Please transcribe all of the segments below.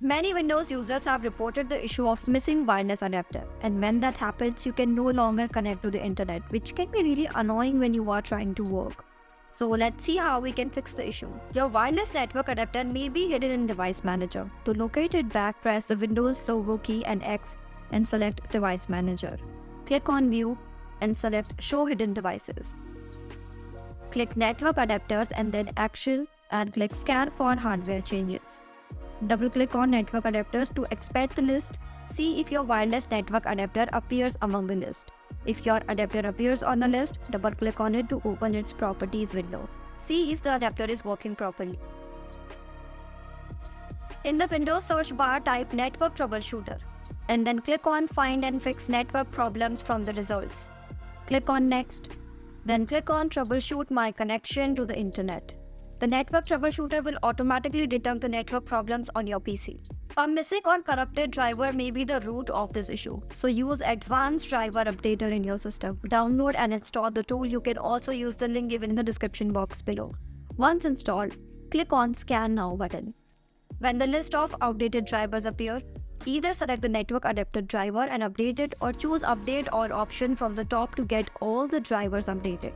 Many Windows users have reported the issue of missing wireless adapter and when that happens you can no longer connect to the internet which can be really annoying when you are trying to work. So let's see how we can fix the issue. Your wireless network adapter may be hidden in Device Manager. To locate it back press the Windows logo key and X and select Device Manager. Click on View and select Show Hidden Devices. Click Network Adapters and then Action and click Scan for hardware changes. Double-click on network adapters to expand the list. See if your wireless network adapter appears among the list. If your adapter appears on the list, double-click on it to open its properties window. See if the adapter is working properly. In the Windows search bar, type Network Troubleshooter and then click on Find and Fix Network Problems from the results. Click on Next. Then click on Troubleshoot my connection to the internet. The network troubleshooter will automatically detect the network problems on your PC. A missing or corrupted driver may be the root of this issue, so use Advanced Driver Updater in your system. Download and install the tool. You can also use the link given in the description box below. Once installed, click on Scan Now button. When the list of outdated drivers appear, either select the network adapter driver and update it or choose update all option from the top to get all the drivers updated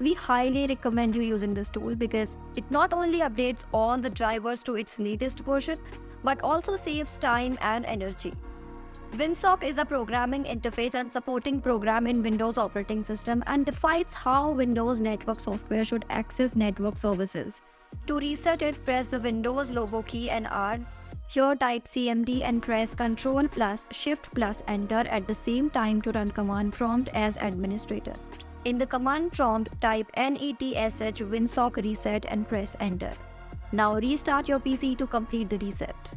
we highly recommend you using this tool because it not only updates all the drivers to its latest version, but also saves time and energy. WinSock is a programming interface and supporting program in Windows operating system and defines how Windows network software should access network services. To reset it, press the Windows logo key and R. Here type CMD and press Ctrl plus Shift plus Enter at the same time to run command prompt as administrator. In the command prompt, type netsh winsock reset and press enter. Now restart your PC to complete the reset.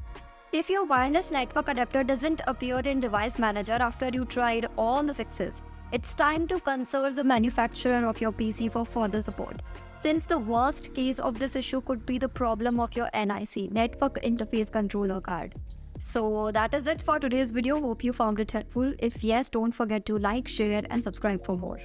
If your wireless network adapter doesn't appear in Device Manager after you tried all the fixes, it's time to consult the manufacturer of your PC for further support. Since the worst case of this issue could be the problem of your NIC, Network Interface Controller card. So that is it for today's video. Hope you found it helpful. If yes, don't forget to like, share and subscribe for more.